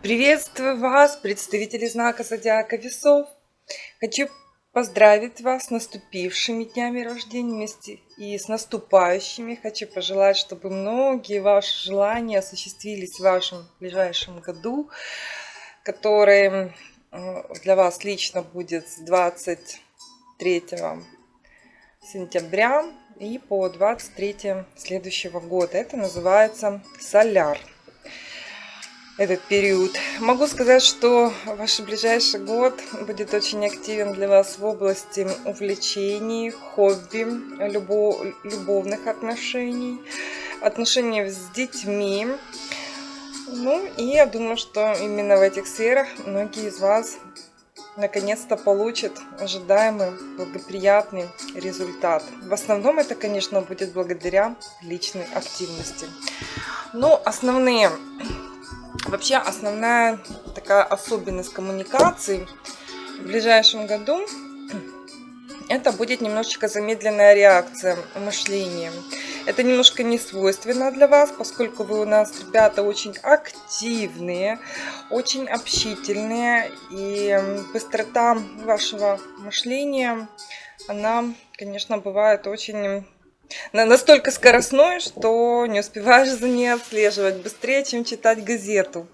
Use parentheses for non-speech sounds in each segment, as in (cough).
Приветствую вас, представители знака Зодиака Весов. Хочу поздравить вас с наступившими днями рождения и с наступающими. Хочу пожелать, чтобы многие ваши желания осуществились в вашем ближайшем году, который для вас лично будет с 23 сентября и по 23 следующего года. Это называется соляр этот период. Могу сказать, что ваш ближайший год будет очень активен для вас в области увлечений, хобби, любов, любовных отношений, отношений с детьми. Ну и я думаю, что именно в этих сферах многие из вас наконец-то получат ожидаемый благоприятный результат. В основном это, конечно, будет благодаря личной активности. Но основные Вообще основная такая особенность коммуникации в ближайшем году (clears throat) это будет немножечко замедленная реакция мышления. Это немножко не свойственно для вас, поскольку вы у нас, ребята, очень активные, очень общительные. И быстрота вашего мышления, она, конечно, бывает очень настолько скоростной, что не успеваешь за ней отслеживать быстрее, чем читать газету.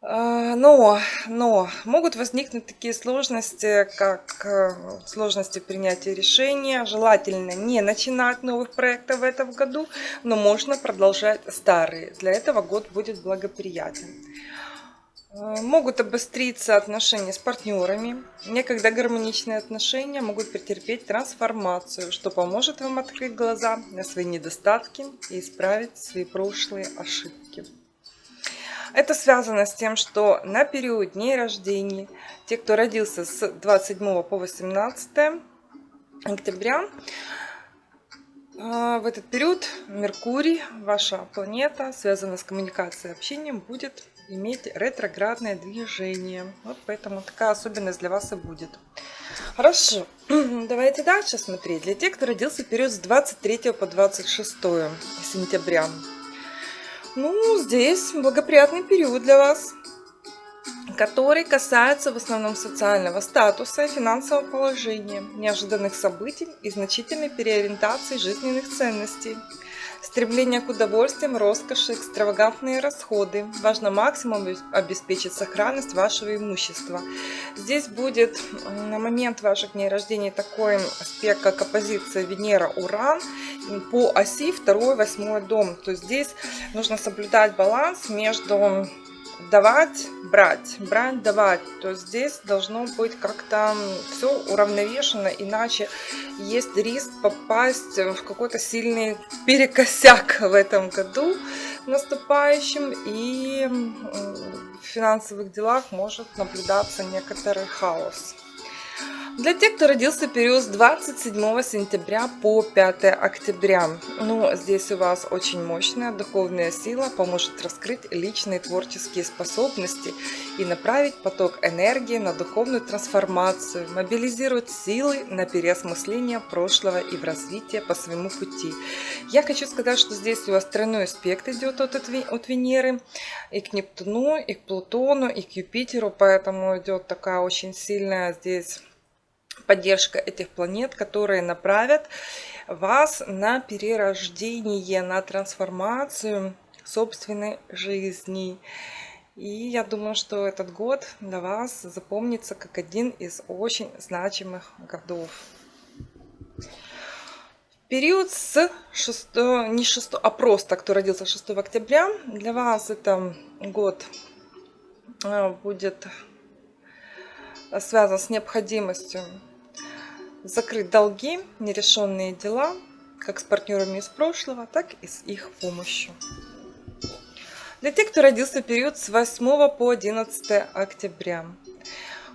А, но, но могут возникнуть такие сложности, как э, сложности принятия решения. Желательно не начинать новых проектов в этом году, но можно продолжать старые. Для этого год будет благоприятен. Э, могут обостриться отношения с партнерами. Некогда гармоничные отношения могут претерпеть трансформацию, что поможет вам открыть глаза на свои недостатки и исправить свои прошлые ошибки. Это связано с тем, что на период дней рождения, те, кто родился с 27 по 18 октября, э, в этот период Меркурий, ваша планета, связанная с коммуникацией и общением, будет иметь ретроградное движение. Вот поэтому такая особенность для вас и будет. Хорошо, (clears throat) давайте дальше смотреть. Для тех, кто родился в период с 23 по 26 сентября. Ну, здесь благоприятный период для вас, который касается в основном социального статуса и финансового положения, неожиданных событий и значительной переориентации жизненных ценностей – Стремление к удовольствиям, роскоши, экстравагантные расходы. Важно максимум обеспечить сохранность вашего имущества. Здесь будет на момент ваших дней рождения такой аспект, как оппозиция Венера-Уран по оси 2-8 дом. То есть здесь нужно соблюдать баланс между давать, брать, брать, давать. То здесь должно быть как-то все уравновешено, иначе есть риск попасть в какой-то сильный перекосяк в этом году наступающем. И в финансовых делах может наблюдаться некоторый хаос. Для тех, кто родился период с 27 сентября по 5 октября, ну, здесь у вас очень мощная духовная сила поможет раскрыть личные творческие способности и направить поток энергии на духовную трансформацию, мобилизировать силы на переосмысление прошлого и в развитие по своему пути. Я хочу сказать, что здесь у вас тройной аспект идет от, от Венеры и к Нептуну, и к Плутону, и к Юпитеру, поэтому идет такая очень сильная здесь поддержка этих планет, которые направят вас на перерождение, на трансформацию собственной жизни. И я думаю, что этот год для вас запомнится как один из очень значимых годов. Период с 6, не 6, а просто, кто родился 6 октября, для вас это год э, будет связан с необходимостью закрыть долги, нерешенные дела, как с партнерами из прошлого, так и с их помощью. Для тех, кто родился в период с 8 по 11 октября.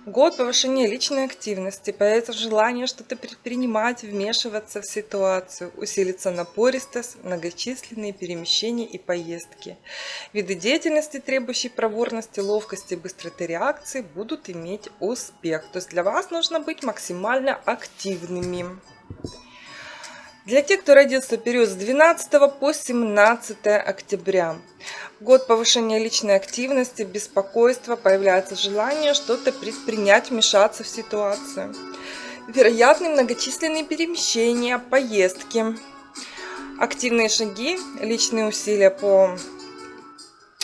Год повышения личной активности, появится желание что-то предпринимать, вмешиваться в ситуацию, усилится напористость, многочисленные перемещения и поездки. Виды деятельности, требующие проворности, ловкости, быстроты реакции, будут иметь успех. То есть для вас нужно быть максимально активными. Для тех, кто родился в период с 12 по 17 октября. Год повышения личной активности, беспокойства, появляется желание что-то предпринять, вмешаться в ситуацию. Вероятны многочисленные перемещения, поездки, активные шаги, личные усилия по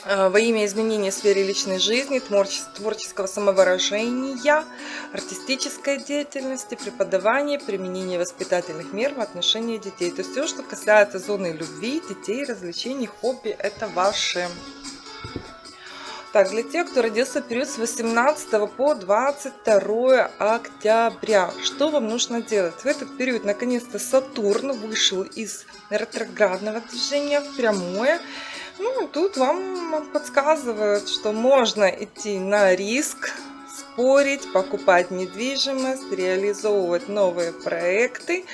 во имя изменения в сфере личной жизни, творческого самовыражения, артистической деятельности, преподавания, применения воспитательных мер в отношении детей. То есть все, что касается зоны любви, детей, развлечений, хобби, это ваше. Так, для тех, кто родился в период с 18 по 22 октября, что вам нужно делать? В этот период, наконец-то, Сатурн вышел из ретроградного движения в прямое ну, тут вам подсказывают, что можно идти на риск, спорить, покупать недвижимость, реализовывать новые проекты.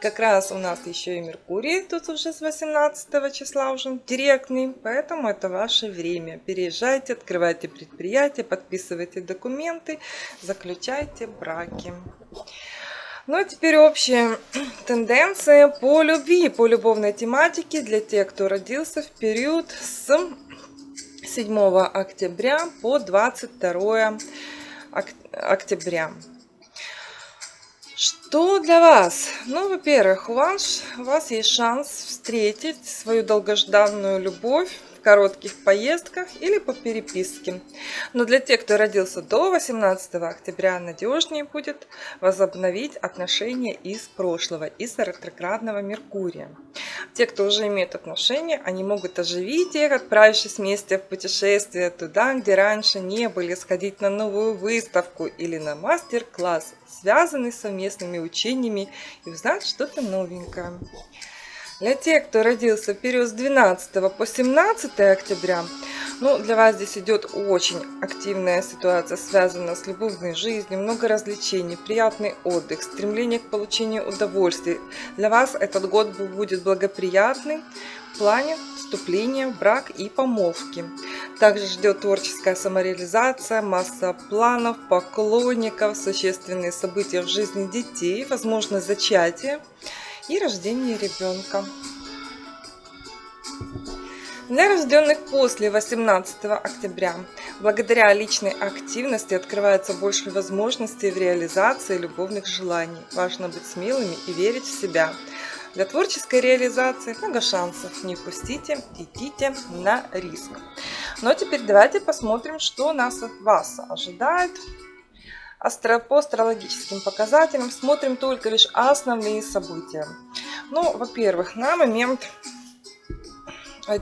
Как раз у нас еще и Меркурий тут уже с 18 числа уже директный, поэтому это ваше время. Переезжайте, открывайте предприятия, подписывайте документы, заключайте браки. Ну а теперь общие тенденции по любви, по любовной тематике для тех, кто родился в период с 7 октября по 22 октября. Что для вас? Ну, во-первых, у вас, у вас есть шанс встретить свою долгожданную любовь коротких поездках или по переписке. Но для тех, кто родился до 18 октября, надежнее будет возобновить отношения из прошлого, из ретроградного Меркурия. Те, кто уже имеет отношения, они могут оживить их, отправившись вместе в путешествие туда, где раньше не были, сходить на новую выставку или на мастер-класс, связанный с совместными учениями и узнать что-то новенькое. Для тех, кто родился в период с 12 по 17 октября, ну, для вас здесь идет очень активная ситуация, связанная с любовной жизнью, много развлечений, приятный отдых, стремление к получению удовольствий. Для вас этот год будет благоприятный в плане вступления в брак и помолвки. Также ждет творческая самореализация, масса планов, поклонников, существенные события в жизни детей, возможно зачатие и рождение ребенка. Для рожденных после 18 октября, благодаря личной активности открывается больше возможностей в реализации любовных желаний. Важно быть смелыми и верить в себя. Для творческой реализации много шансов. Не пустите, идите на риск. Но теперь давайте посмотрим, что нас от вас ожидает По астрологическим показателям смотрим только лишь основные события. Ну, во-первых, на момент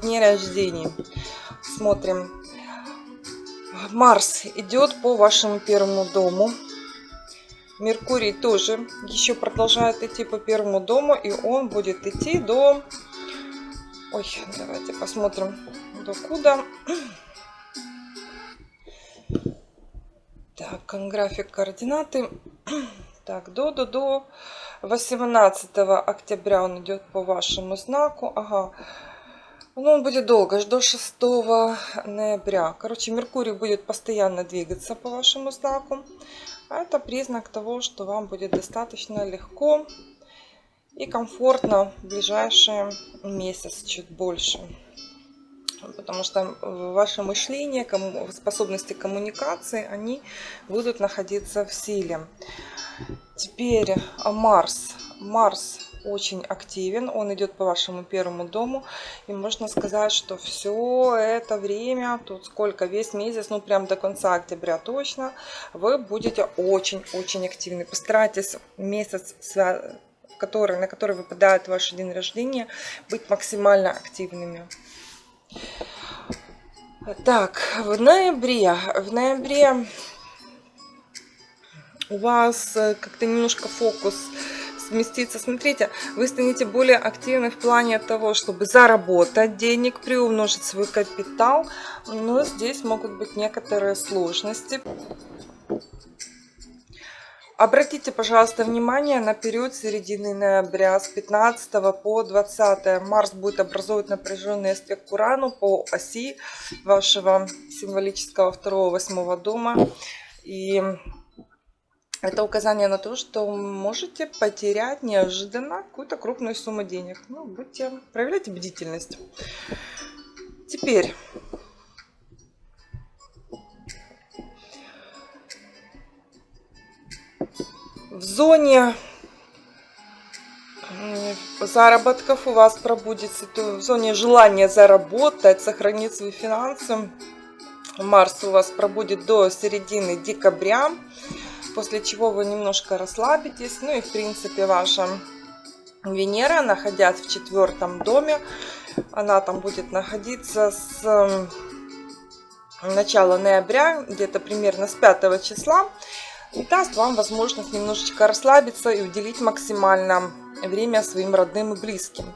дня рождения смотрим. Марс идет по вашему первому дому. Меркурий тоже еще продолжает идти по первому дому, и он будет идти до... Ой, давайте посмотрим, до куда. Так, график координаты. (clears throat) Так, до, до, до 18 октября он идет по вашему знаку. Ага. Ну, он будет долго, до 6 ноября. Короче, Меркурий будет постоянно двигаться по вашему знаку. А это признак того, что вам будет достаточно легко и комфортно в ближайший месяц, чуть больше потому что э, ваше мышление, способности коммуникации, они будут находиться в силе. Теперь э, Марс. Марс очень активен, он идет по вашему первому дому, и можно сказать, что все это время, тут сколько, весь месяц, ну прям до конца октября точно, вы будете очень-очень активны. Постарайтесь месяц, который, на который выпадает ваш день рождения, быть максимально активными. Так, в ноябре, в ноябре у вас э, как-то немножко фокус сместится. Смотрите, вы станете более активны в плане того, чтобы заработать денег, приумножить свой капитал. Но здесь могут быть некоторые сложности. Обратите, пожалуйста, внимание на период середины ноября с 15 по 20. Марс будет образовывать напряженный аспект к Урану по оси вашего символического второго восьмого дома. И это указание на то, что можете потерять неожиданно какую-то крупную сумму денег. Ну, будьте, проявляйте бдительность. Теперь в зоне заработков у вас пробудется в зоне желания заработать, сохранить свои финансы. Марс у вас пробудет до середины декабря после чего вы немножко расслабитесь. Ну и в принципе ваша Венера, находясь в четвертом доме, она там будет находиться с начала ноября, где-то примерно с 5 числа, и даст вам возможность немножечко расслабиться и уделить максимально время своим родным и близким.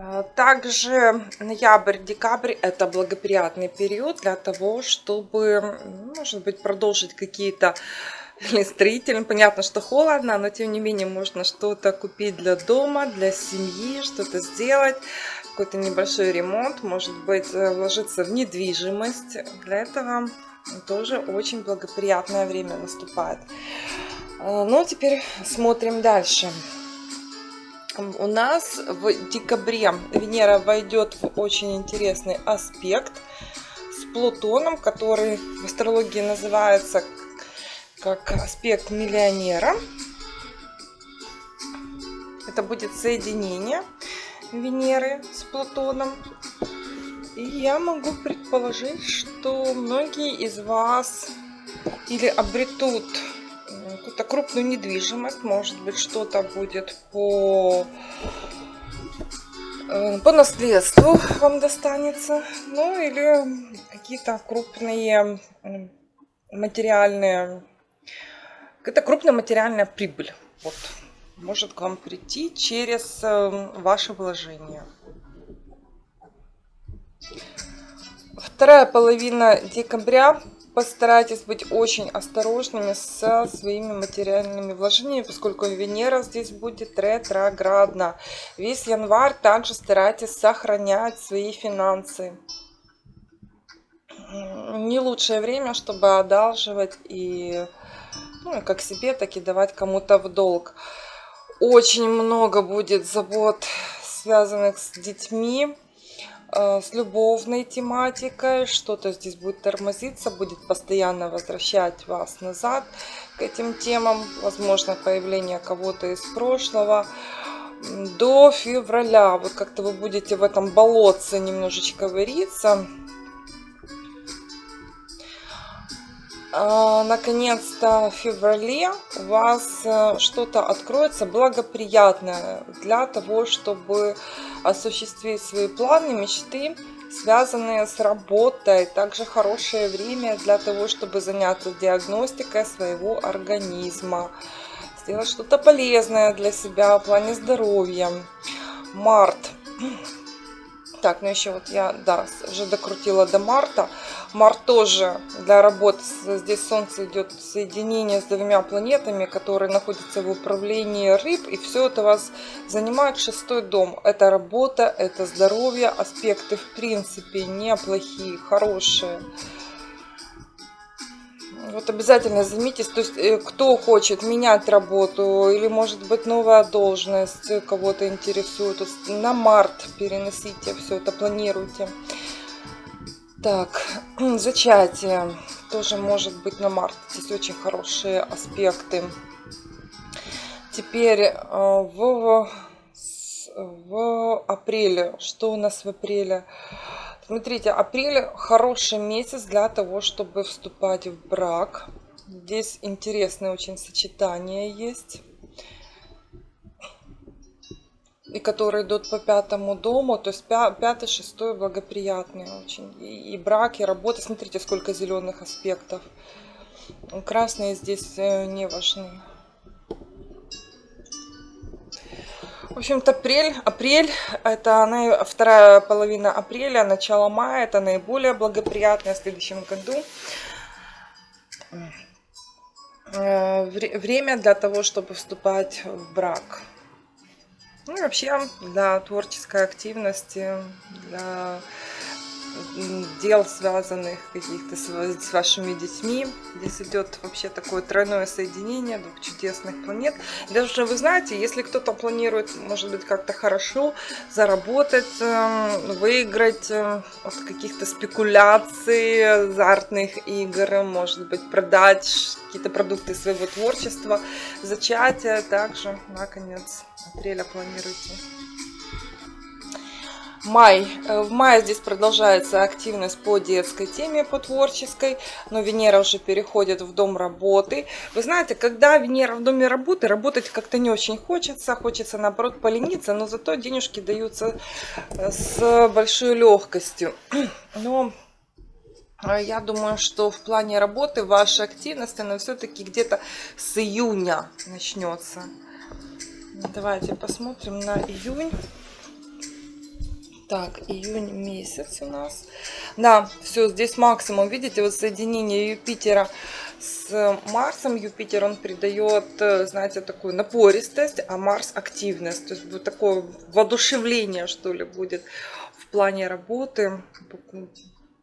А, также ноябрь-декабрь это благоприятный период для того, чтобы, может быть, продолжить какие-то (laughs) строительные. Понятно, что холодно, но тем не менее можно что-то купить для дома, для семьи, что-то сделать, какой-то небольшой ремонт, может быть, э, вложиться в недвижимость. Для этого тоже очень благоприятное время наступает. А, ну, теперь смотрим. Дальше у нас в декабре Венера войдет в очень интересный аспект с Плутоном, который в астрологии называется как аспект миллионера. Это будет соединение Венеры с Плутоном. И я могу предположить, что многие из вас или обретут какую-то крупную недвижимость, может быть, что-то будет по, э, по наследству вам достанется, ну или какие-то крупные материальные, какая-то крупная материальная прибыль. Вот, может к вам прийти через э, ваше вложение. Вторая половина декабря постарайтесь быть очень осторожными со своими материальными вложениями, поскольку Венера здесь будет ретроградна. Весь январь также старайтесь сохранять свои финансы. Не лучшее время, чтобы одалживать и ну, как себе, так и давать кому-то в долг. Очень много будет забот, связанных с детьми Э, с любовной тематикой, что-то здесь будет тормозиться, будет постоянно возвращать вас назад к этим темам, возможно появление кого-то из прошлого. До февраля вот как-то вы будете в этом болотце немножечко вариться. Наконец-то в феврале у вас э, что-то откроется благоприятное для того, чтобы осуществить свои планы, мечты, связанные с работой. Также хорошее время для того, чтобы заняться диагностикой своего организма. Сделать что-то полезное для себя в плане здоровья. Март. Так, ну еще вот я, да, уже докрутила до марта. Март тоже для работы. Здесь Солнце идет соединение с двумя планетами, которые находятся в управлении рыб. И все это вас занимает шестой дом. Это работа, это здоровье. Аспекты в принципе неплохие, хорошие. Вот обязательно займитесь, то есть э, кто хочет менять работу или может быть новая должность кого-то интересует, на март переносите все это, планируйте. Так, (clears throat) зачатие тоже может быть на март, здесь очень хорошие аспекты. Теперь э, в, в апреле, что у нас в апреле? Смотрите, апрель хороший месяц для того, чтобы вступать в брак. Здесь интересное очень сочетание есть. И которые идут по пятому дому, то есть пятый, шестой благоприятные очень. И, и брак, и работа. Смотрите, сколько зеленых аспектов. Красные здесь э, не важны. В общем-то, апрель, апрель, это вторая половина апреля, начало мая, это наиболее благоприятное в следующем году. Э, время для того, чтобы вступать в брак. Ну и вообще для творческой активности, для дел, связанных каких-то с вашими детьми. Здесь идет вообще такое тройное соединение двух чудесных планет. Даже вы знаете, если кто-то планирует, может быть, как-то хорошо заработать, эм, выиграть э, от каких-то спекуляций, азартных игр, может быть, продать какие-то продукты своего творчества, зачатие также на конец апреля планируйте. Май. Э, в мае здесь продолжается активность по детской теме, по творческой, но Венера уже переходит в дом работы. Вы знаете, когда Венера в доме работы, работать как-то не очень хочется, хочется наоборот полениться, но зато денежки даются э, с большой легкостью. (clears throat) Но э, я думаю, что в плане работы ваша активность, она все-таки где-то с июня начнется. Давайте посмотрим на июнь. Так, июнь месяц у нас. Да, все, здесь максимум. Видите, вот соединение Юпитера с Марсом. Юпитер, он придает, э, знаете, такую напористость, а Марс активность. То есть будет такое воодушевление, что ли, будет в плане работы.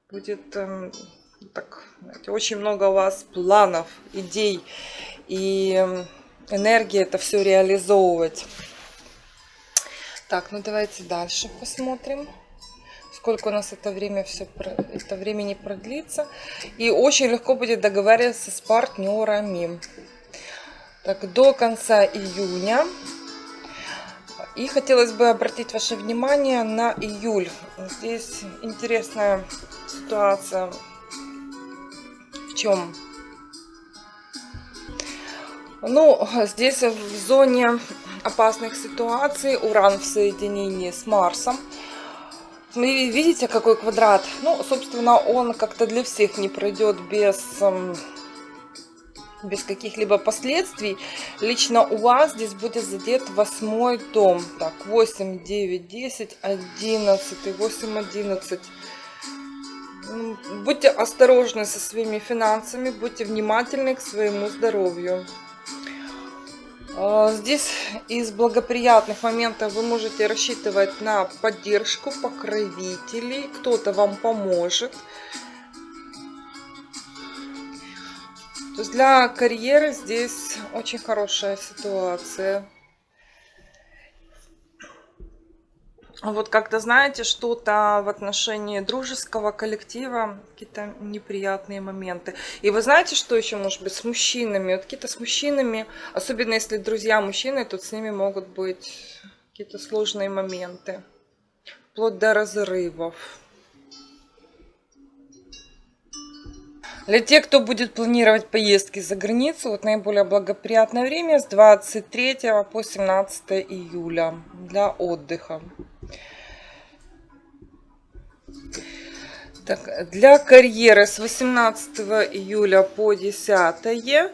Будет эм, так, знаете, очень много у вас планов, идей и эм, энергии это все реализовывать. Так, ну давайте дальше посмотрим, сколько у нас это время все это времени продлится. И очень легко будет договариваться с партнерами. Так, до конца июня. И хотелось бы обратить ваше внимание на июль. Здесь интересная ситуация. В чем? Ну, здесь в зоне опасных ситуаций. Уран в соединении с Марсом. Видите, какой квадрат? Ну, собственно, он как-то для всех не пройдет без, эм, без каких-либо последствий. Лично у вас здесь будет задет восьмой дом. Так, 8, 9, 10, 11, 8, 11. Будьте осторожны со своими финансами, будьте внимательны к своему здоровью. А, здесь из благоприятных моментов вы можете рассчитывать на поддержку покровителей. Кто-то вам поможет. То есть для карьеры здесь очень хорошая ситуация. Вот как-то, знаете, что-то в отношении дружеского коллектива, какие-то неприятные моменты. И вы знаете, что еще может быть с мужчинами? Вот какие-то с мужчинами, особенно если друзья мужчины, тут с ними могут быть какие-то сложные моменты. Вплоть до разрывов. Для тех, кто будет планировать поездки за границу, вот наиболее благоприятное время с 23 по 17 июля для отдыха. Так, для карьеры с 18 июля по 10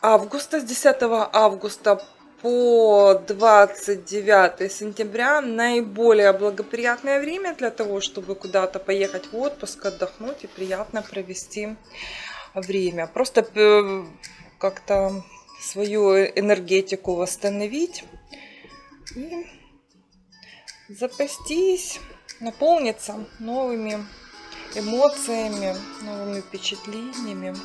августа, с 10 августа по 29 сентября наиболее благоприятное время для того, чтобы куда-то поехать в отпуск, отдохнуть и приятно провести время. Просто э, как-то свою энергетику восстановить и запастись, наполниться новыми эмоциями, новыми впечатлениями.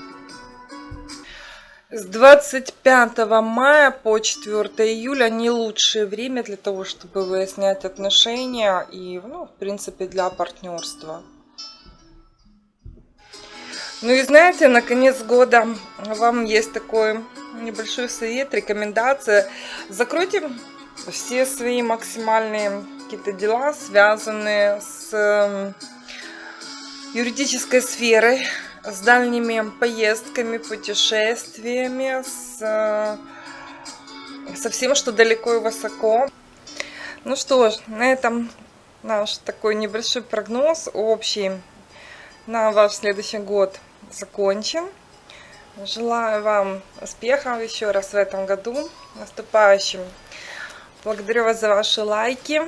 С 25 мая по 4 июля не лучшее время для того, чтобы выяснять отношения и, ну, в принципе, для партнерства. Ну и знаете, на конец года вам есть такой небольшой совет, рекомендация. Закройте все свои максимальные какие-то дела, связанные с эм, юридической сферой, с дальними поездками, путешествиями, с, э, со всем, что далеко и высоко. Ну что ж, на этом наш такой небольшой прогноз общий на ваш следующий год закончен. Желаю вам успехов еще раз в этом году, наступающим. Благодарю вас за ваши лайки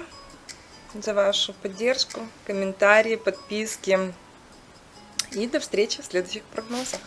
за вашу поддержку, комментарии, подписки. И до встречи в следующих прогнозах.